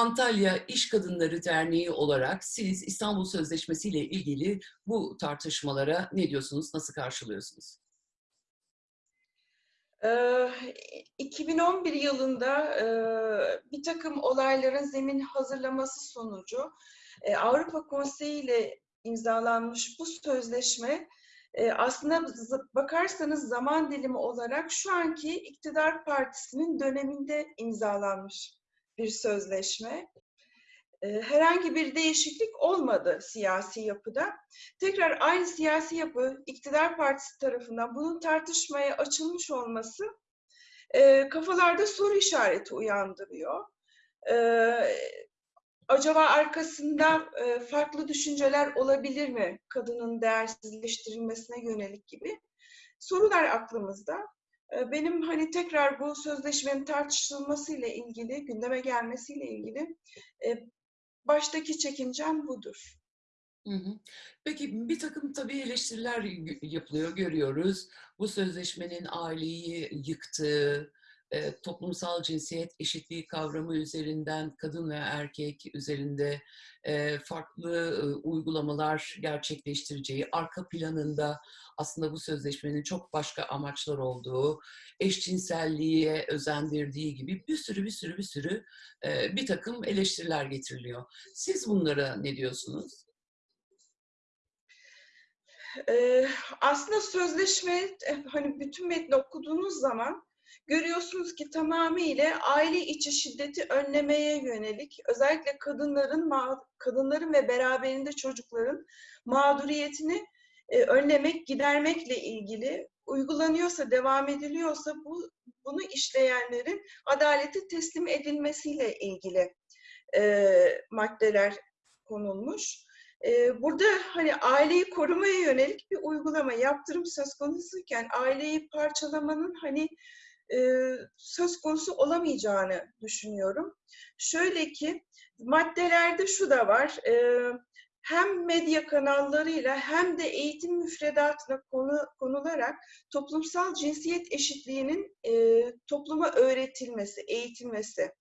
Antalya İş Kadınları Derneği olarak siz İstanbul Sözleşmesi ile ilgili bu tartışmalara ne diyorsunuz, nasıl karşılıyorsunuz? 2011 yılında bir takım olayların zemin hazırlaması sonucu Avrupa Konseyi ile imzalanmış bu sözleşme aslında bakarsanız zaman dilimi olarak şu anki iktidar partisinin döneminde imzalanmış bir sözleşme. Herhangi bir değişiklik olmadı siyasi yapıda. Tekrar aynı siyasi yapı iktidar partisi tarafından bunun tartışmaya açılmış olması kafalarda soru işareti uyandırıyor acaba arkasında e, farklı düşünceler olabilir mi kadının değersizleştirilmesine yönelik gibi sorular aklımızda. E, benim hani tekrar bu sözleşmenin tartışılmasıyla ilgili, gündeme gelmesiyle ilgili e, baştaki çekincem budur. Peki bir takım tabii eleştiriler yapılıyor, görüyoruz. Bu sözleşmenin aileyi yıktığı, e, toplumsal cinsiyet eşitliği kavramı üzerinden kadın ve erkek üzerinde e, farklı e, uygulamalar gerçekleştireceği, arka planında aslında bu sözleşmenin çok başka amaçlar olduğu, eşcinselliğe özendirdiği gibi bir sürü bir sürü bir sürü bir takım eleştiriler getiriliyor. Siz bunlara ne diyorsunuz? Ee, aslında sözleşme hani bütün metni okuduğunuz zaman görüyorsunuz ki tamamıyla aile içi şiddeti önlemeye yönelik özellikle kadınların kadınların ve beraberinde çocukların mağduriyetini e, önlemek, gidermekle ilgili uygulanıyorsa, devam ediliyorsa bu bunu işleyenlerin adaleti teslim edilmesiyle ilgili e, maddeler konulmuş. E, burada hani aileyi korumaya yönelik bir uygulama, yaptırım söz konusuyken aileyi parçalamanın hani e, söz konusu olamayacağını düşünüyorum. Şöyle ki maddelerde şu da var. E, hem medya kanallarıyla hem de eğitim müfredatına konu, konularak toplumsal cinsiyet eşitliğinin e, topluma öğretilmesi, eğitilmesi.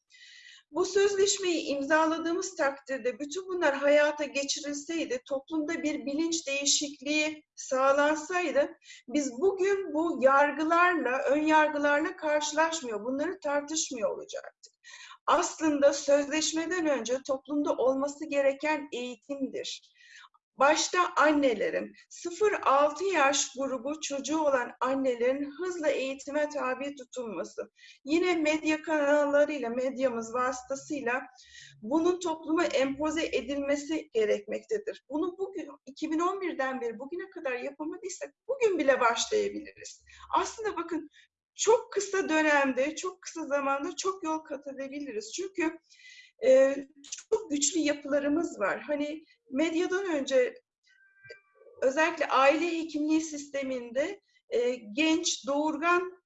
Bu sözleşmeyi imzaladığımız takdirde bütün bunlar hayata geçirilseydi, toplumda bir bilinç değişikliği sağlansaydı, biz bugün bu yargılarla, ön yargılarla karşılaşmıyor, bunları tartışmıyor olacaktık. Aslında sözleşmeden önce toplumda olması gereken eğitimdir başta annelerin, 0-6 yaş grubu çocuğu olan annelerin hızla eğitime tabi tutulması, yine medya kanallarıyla, medyamız vasıtasıyla bunun topluma empoze edilmesi gerekmektedir. Bunu bugün 2011'den beri bugüne kadar yapamadıysak bugün bile başlayabiliriz. Aslında bakın çok kısa dönemde, çok kısa zamanda çok yol kat edebiliriz. Çünkü e, çok güçlü yapılarımız var. Hani medyadan önce özellikle aile hekimliği sisteminde e, genç, doğurgan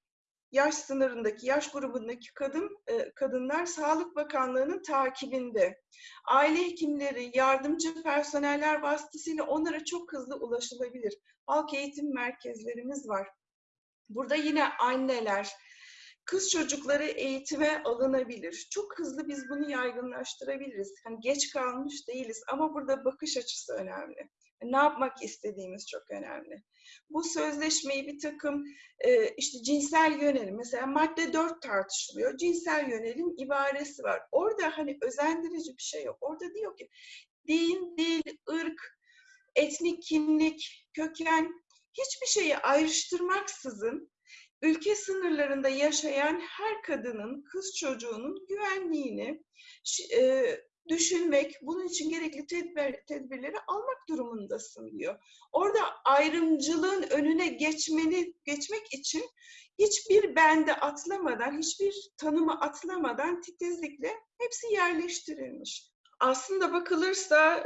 yaş sınırındaki, yaş grubundaki kadın e, kadınlar Sağlık Bakanlığı'nın takibinde. Aile hekimleri, yardımcı personeller vasıtasıyla onlara çok hızlı ulaşılabilir. Halk eğitim merkezlerimiz var. Burada yine anneler, kız çocukları eğitime alınabilir. Çok hızlı biz bunu yaygınlaştırabiliriz. Hani geç kalmış değiliz ama burada bakış açısı önemli. Ne yapmak istediğimiz çok önemli. Bu sözleşmeyi bir takım e, işte cinsel yönelim, mesela madde 4 tartışılıyor. Cinsel yönelim ibaresi var. Orada hani özendirici bir şey yok. Orada diyor ki din, dil, ırk, etnik kimlik, köken hiçbir şeyi ayrıştırmaksızın ülke sınırlarında yaşayan her kadının, kız çocuğunun güvenliğini e, düşünmek, bunun için gerekli tedbir, tedbirleri almak durumundasın diyor. Orada ayrımcılığın önüne geçmeni geçmek için hiçbir bende atlamadan, hiçbir tanımı atlamadan titizlikle hepsi yerleştirilmiş. Aslında bakılırsa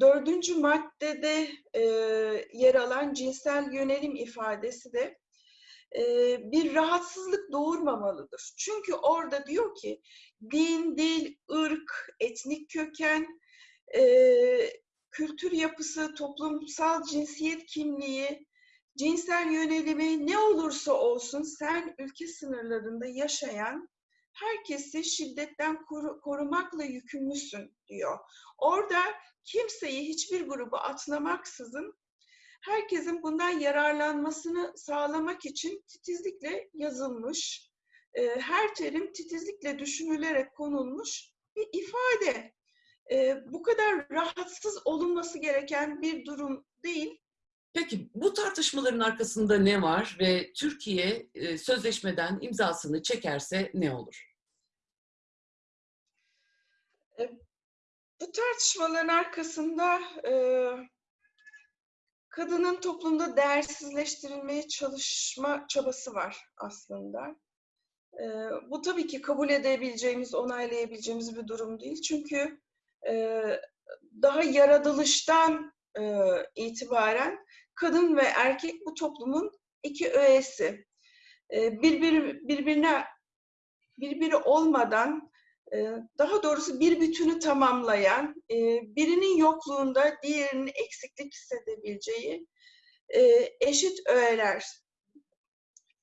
dördüncü maddede yer alan cinsel yönelim ifadesi de bir rahatsızlık doğurmamalıdır. Çünkü orada diyor ki din, dil, ırk, etnik köken, kültür yapısı, toplumsal cinsiyet kimliği, cinsel yönelimi ne olursa olsun sen ülke sınırlarında yaşayan herkesi şiddetten koru- korumakla yükümlüsün diyor. Orada kimseyi hiçbir grubu atlamaksızın herkesin bundan yararlanmasını sağlamak için titizlikle yazılmış, e, her terim titizlikle düşünülerek konulmuş bir ifade. E, bu kadar rahatsız olunması gereken bir durum değil. Peki bu tartışmaların arkasında ne var ve Türkiye e, sözleşmeden imzasını çekerse ne olur? Bu tartışmaların arkasında e, kadının toplumda değersizleştirilmeye çalışma çabası var aslında. E, bu tabii ki kabul edebileceğimiz, onaylayabileceğimiz bir durum değil. Çünkü e, daha yaratılıştan e, itibaren kadın ve erkek bu toplumun iki öğesi. E, birbir, birbirine birbiri olmadan e, daha doğrusu bir bütünü tamamlayan, e, birinin yokluğunda diğerinin eksiklik hissedebileceği e, eşit öğeler.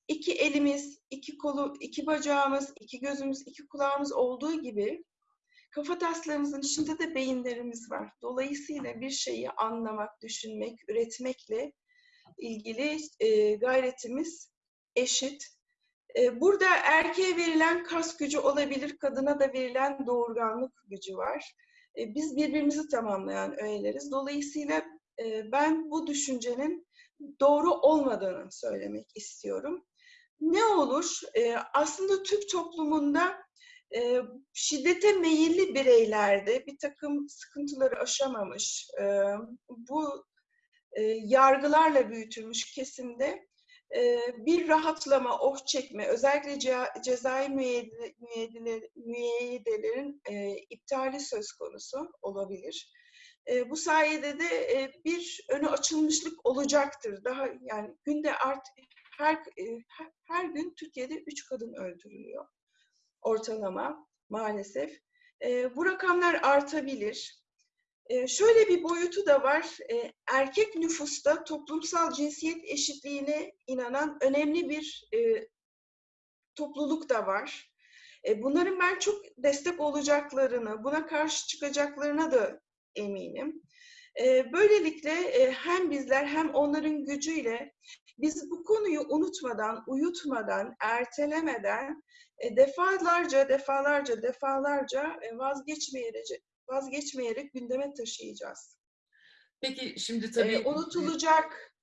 İki elimiz, iki kolu, iki bacağımız, iki gözümüz, iki kulağımız olduğu gibi kafataslarımızın içinde de beyinlerimiz var. Dolayısıyla bir şeyi anlamak, düşünmek, üretmekle ilgili e, gayretimiz eşit. E, Burada erkeğe verilen kas gücü olabilir, kadına da verilen doğurganlık gücü var. E, Biz birbirimizi tamamlayan öğeleriz. Dolayısıyla e, ben bu düşüncenin doğru olmadığını söylemek istiyorum. Ne olur? E, Aslında Türk toplumunda e, şiddete meyilli bireylerde bir takım sıkıntıları aşamamış, e, bu e, yargılarla büyütülmüş kesimde e, bir rahatlama, oh çekme, özellikle ce- cezai müeyyide- müeyyidele- müeyyidelerin e, iptali söz konusu olabilir. E, bu sayede de e, bir önü açılmışlık olacaktır. Daha yani günde art her- her gün Türkiye'de üç kadın öldürülüyor ortalama maalesef. E, bu rakamlar artabilir. E, şöyle bir boyutu da var. E, erkek nüfusta toplumsal cinsiyet eşitliğine inanan önemli bir e, topluluk da var. E, bunların ben çok destek olacaklarını, buna karşı çıkacaklarına da eminim. E, böylelikle e, hem bizler hem onların gücüyle biz bu konuyu unutmadan, uyutmadan, ertelemeden e, defalarca, defalarca, defalarca e, vazgeçmeyerek, vazgeçmeyerek gündeme taşıyacağız. Peki şimdi tabii unutulacak,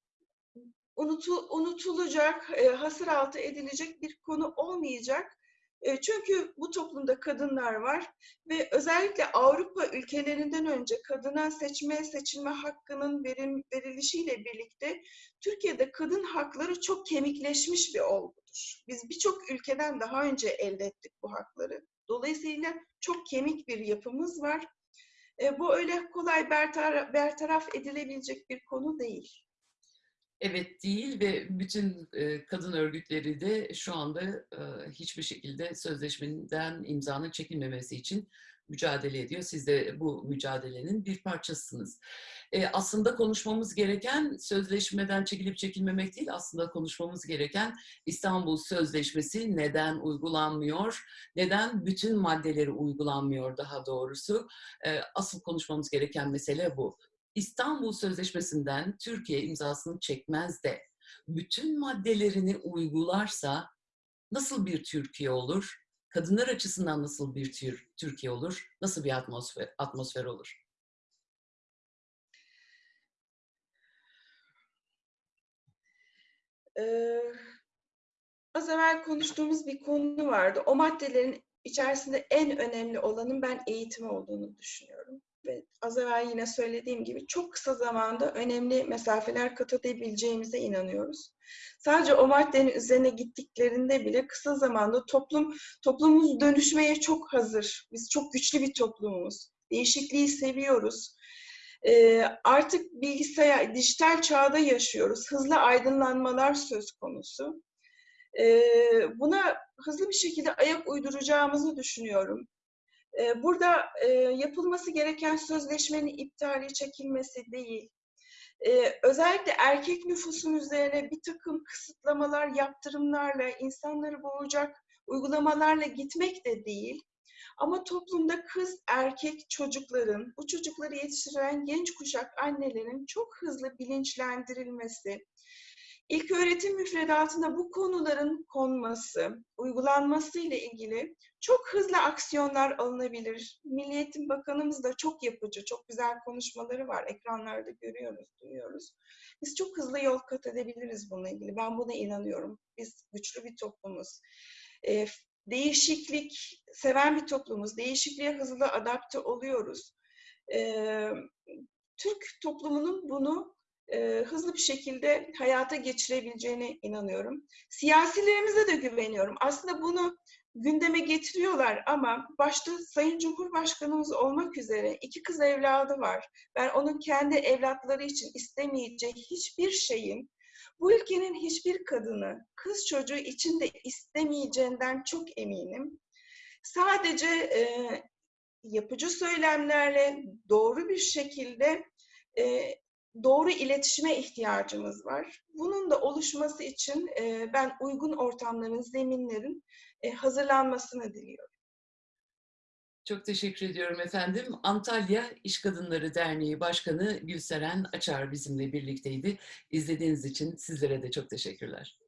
unutu, unutulacak, hasır altı edilecek bir konu olmayacak. E, çünkü bu toplumda kadınlar var ve özellikle Avrupa ülkelerinden önce kadına seçme, seçilme hakkının verim, verilişiyle birlikte Türkiye'de kadın hakları çok kemikleşmiş bir olgudur. Biz birçok ülkeden daha önce elde ettik bu hakları. Dolayısıyla çok kemik bir yapımız var. E, bu öyle kolay bertaraf, bertaraf edilebilecek bir konu değil. Evet değil ve bütün kadın örgütleri de şu anda hiçbir şekilde sözleşmeden imzanın çekilmemesi için mücadele ediyor. Siz de bu mücadelenin bir parçasısınız. Aslında konuşmamız gereken sözleşmeden çekilip çekilmemek değil, aslında konuşmamız gereken İstanbul Sözleşmesi neden uygulanmıyor, neden bütün maddeleri uygulanmıyor daha doğrusu. Asıl konuşmamız gereken mesele bu. İstanbul Sözleşmesi'nden Türkiye imzasını çekmez de bütün maddelerini uygularsa nasıl bir Türkiye olur? Kadınlar açısından nasıl bir tür- Türkiye olur? Nasıl bir atmosfer, atmosfer olur? Ee, az evvel konuştuğumuz bir konu vardı. O maddelerin içerisinde en önemli olanın ben eğitim olduğunu düşünüyorum. Ve az evvel yine söylediğim gibi çok kısa zamanda önemli mesafeler kat edebileceğimize inanıyoruz. Sadece o maddenin üzerine gittiklerinde bile kısa zamanda toplum toplumumuz dönüşmeye çok hazır. Biz çok güçlü bir toplumumuz. Değişikliği seviyoruz. Ee, artık bilgisayar, dijital çağda yaşıyoruz. Hızlı aydınlanmalar söz konusu. Ee, buna hızlı bir şekilde ayak uyduracağımızı düşünüyorum. Ee, burada e, yapılması gereken sözleşmenin iptali, çekilmesi değil. Ee, özellikle erkek nüfusun üzerine bir takım kısıtlamalar, yaptırımlarla insanları boğacak uygulamalarla gitmek de değil. Ama toplumda kız erkek çocukların, bu çocukları yetiştiren genç kuşak annelerin çok hızlı bilinçlendirilmesi, ilk öğretim müfredatına bu konuların konması, uygulanması ile ilgili çok hızlı aksiyonlar alınabilir. Milli Bakanımız da çok yapıcı, çok güzel konuşmaları var. Ekranlarda görüyoruz, duyuyoruz. Biz çok hızlı yol kat edebiliriz bununla ilgili. Ben buna inanıyorum. Biz güçlü bir toplumuz. Ee, değişiklik seven bir toplumuz. Değişikliğe hızlı adapte oluyoruz. Ee, Türk toplumunun bunu e, hızlı bir şekilde hayata geçirebileceğine inanıyorum. Siyasilerimize de güveniyorum. Aslında bunu gündeme getiriyorlar ama başta Sayın Cumhurbaşkanımız olmak üzere iki kız evladı var. Ben onun kendi evlatları için istemeyeceği hiçbir şeyin bu ülkenin hiçbir kadını kız çocuğu için de istemeyeceğinden çok eminim. Sadece e, yapıcı söylemlerle doğru bir şekilde e, doğru iletişime ihtiyacımız var. Bunun da oluşması için e, ben uygun ortamların, zeminlerin e, hazırlanmasını diliyorum. Çok teşekkür ediyorum efendim. Antalya İş Kadınları Derneği Başkanı Gülseren Açar bizimle birlikteydi. İzlediğiniz için sizlere de çok teşekkürler.